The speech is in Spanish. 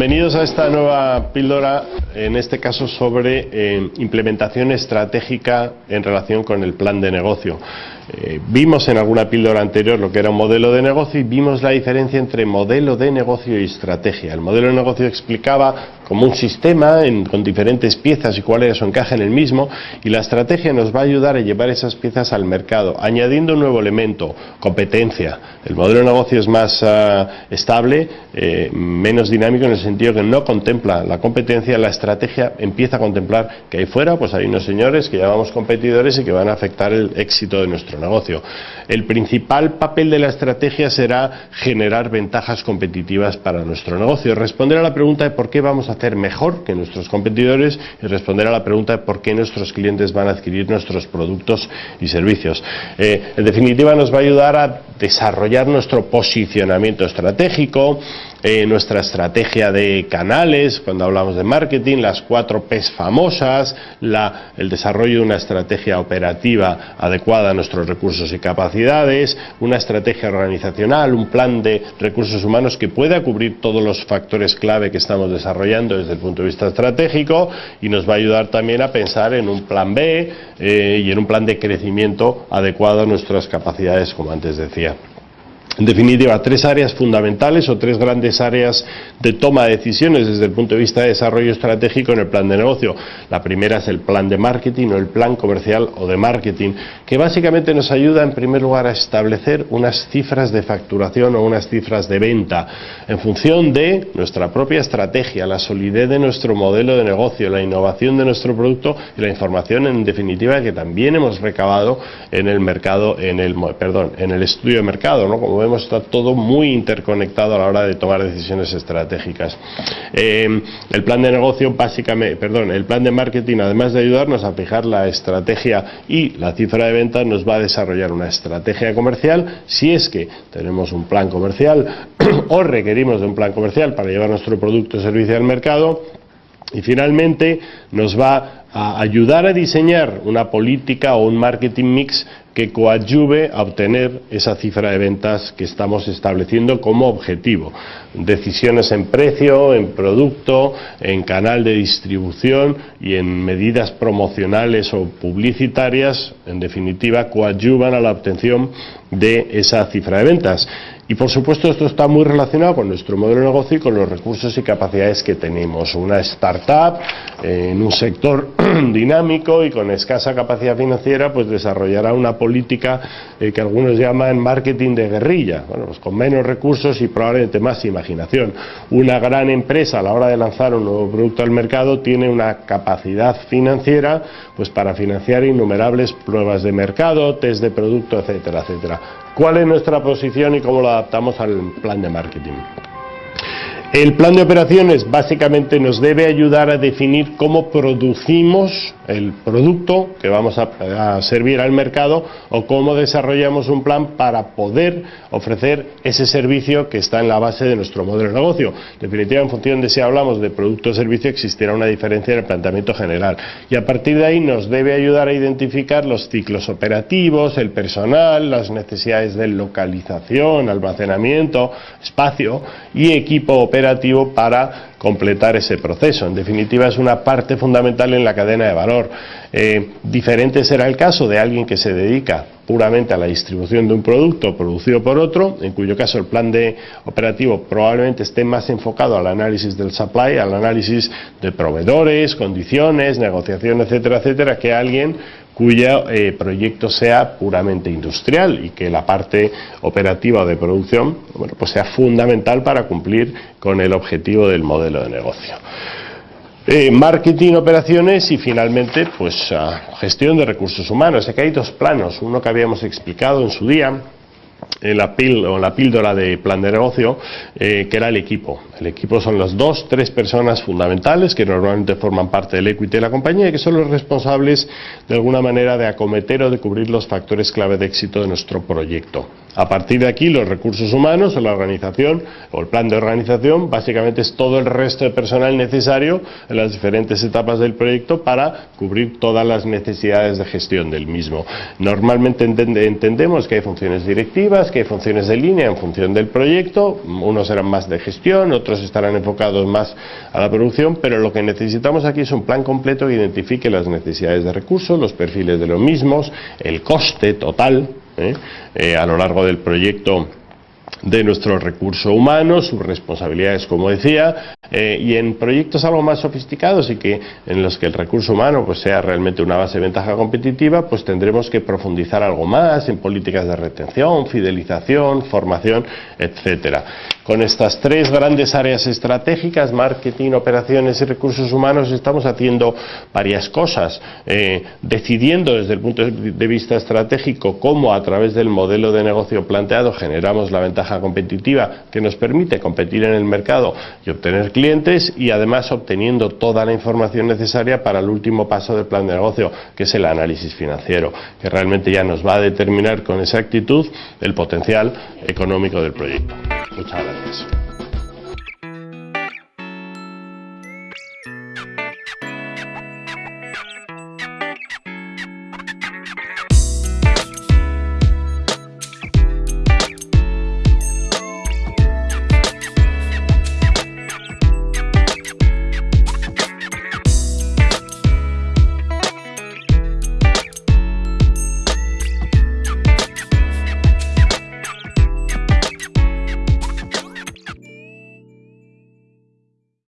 Bienvenidos a esta nueva píldora, en este caso sobre eh, implementación estratégica en relación con el plan de negocio. Eh, vimos en alguna píldora anterior lo que era un modelo de negocio y vimos la diferencia entre modelo de negocio y estrategia. El modelo de negocio explicaba como un sistema con diferentes piezas y cuál era su en el mismo y la estrategia nos va a ayudar a llevar esas piezas al mercado, añadiendo un nuevo elemento, competencia. El modelo de negocio es más ah, estable, eh, menos dinámico en el sentido que no contempla la competencia, la estrategia empieza a contemplar que ahí fuera pues hay unos señores que llamamos competidores y que van a afectar el éxito de nuestro negocio. El principal papel de la estrategia será generar ventajas competitivas para nuestro negocio, responder a la pregunta de por qué vamos a mejor que nuestros competidores y responder a la pregunta de por qué nuestros clientes van a adquirir nuestros productos y servicios. Eh, en definitiva, nos va a ayudar a desarrollar nuestro posicionamiento estratégico, eh, nuestra estrategia de canales, cuando hablamos de marketing, las cuatro P's famosas, el desarrollo de una estrategia operativa adecuada a nuestros recursos y capacidades, una estrategia organizacional, un plan de recursos humanos que pueda cubrir todos los factores clave que estamos desarrollando desde el punto de vista estratégico y nos va a ayudar también a pensar en un plan B eh, y en un plan de crecimiento adecuado a nuestras capacidades, como antes decía. En definitiva, tres áreas fundamentales o tres grandes áreas de toma de decisiones desde el punto de vista de desarrollo estratégico en el plan de negocio. La primera es el plan de marketing o el plan comercial o de marketing, que básicamente nos ayuda en primer lugar a establecer unas cifras de facturación o unas cifras de venta en función de nuestra propia estrategia, la solidez de nuestro modelo de negocio, la innovación de nuestro producto y la información en definitiva que también hemos recabado en el mercado, en el, perdón, en el estudio de mercado, ¿no? Vemos está todo muy interconectado a la hora de tomar decisiones estratégicas. Eh, el plan de negocio, básicamente, perdón, el plan de marketing, además de ayudarnos a fijar la estrategia y la cifra de ventas, nos va a desarrollar una estrategia comercial si es que tenemos un plan comercial o requerimos de un plan comercial para llevar nuestro producto o servicio al mercado. Y finalmente nos va a ayudar a diseñar una política o un marketing mix que coadyuve a obtener esa cifra de ventas que estamos estableciendo como objetivo. Decisiones en precio, en producto, en canal de distribución y en medidas promocionales o publicitarias, en definitiva, coadyuvan a la obtención de esa cifra de ventas. Y por supuesto esto está muy relacionado con nuestro modelo de negocio y con los recursos y capacidades que tenemos. Una startup eh, en un sector dinámico y con escasa capacidad financiera pues desarrollará una política eh, que algunos llaman marketing de guerrilla, bueno, pues con menos recursos y probablemente más imaginación. Una gran empresa a la hora de lanzar un nuevo producto al mercado tiene una capacidad financiera pues para financiar innumerables pruebas de mercado, test de producto, etcétera, etcétera. ¿Cuál es nuestra posición y cómo lo adaptamos al plan de marketing? El plan de operaciones básicamente nos debe ayudar a definir cómo producimos el producto que vamos a, servir al mercado o cómo desarrollamos un plan para poder ofrecer ese servicio que está en la base de nuestro modelo de negocio. Definitivamente, en función de si hablamos de producto o servicio, existirá una diferencia en el planteamiento general. Y a partir de ahí nos debe ayudar a identificar los ciclos operativos, el personal, las necesidades de localización, almacenamiento, espacio y equipo operativo para completar ese proceso. En definitiva, es una parte fundamental en la cadena de valor. Eh, diferente será el caso de alguien que se dedica puramente a la distribución de un producto producido por otro, en cuyo caso el plan de operativo probablemente esté más enfocado al análisis del supply, al análisis de proveedores, condiciones, negociación, etcétera, etcétera, que alguien cuyo eh, proyecto sea puramente industrial y que la parte operativa de producción bueno, pues sea fundamental para cumplir con el objetivo del modelo de negocio. Eh, marketing, operaciones y finalmente pues gestión de recursos humanos. Aquí hay dos planos, uno que habíamos explicado en su día, en la, o la píldora de plan de negocio, eh, que era el equipo. El equipo son las dos, tres personas fundamentales que normalmente forman parte del equity de la compañía y que son los responsables de alguna manera de acometer o de cubrir los factores clave de éxito de nuestro proyecto. A partir de aquí, los recursos humanos o la organización o el plan de organización básicamente es todo el resto de personal necesario en las diferentes etapas del proyecto para cubrir todas las necesidades de gestión del mismo. Normalmente entendemos que hay funciones directivas, que hay funciones de línea en función del proyecto, unos serán más de gestión, otros estarán enfocados más a la producción, pero lo que necesitamos aquí es un plan completo que identifique las necesidades de recursos, los perfiles de los mismos, el coste total ¿eh? Eh, a lo largo del proyecto de nuestro recurso humano, sus responsabilidades, como decía, eh, y en proyectos algo más sofisticados y que en los que el recurso humano pues sea realmente una base de ventaja competitiva, pues tendremos que profundizar algo más en políticas de retención, fidelización, formación, etcétera. Con estas tres grandes áreas estratégicas, marketing, operaciones y recursos humanos, estamos haciendo varias cosas, eh, decidiendo desde el punto de vista estratégico cómo a través del modelo de negocio planteado generamos la ventaja competitiva que nos permite competir en el mercado y obtener clientes y además obteniendo toda la información necesaria para el último paso del plan de negocio, que es el análisis financiero, que realmente ya nos va a determinar con exactitud el potencial económico del proyecto. Muchas gracias.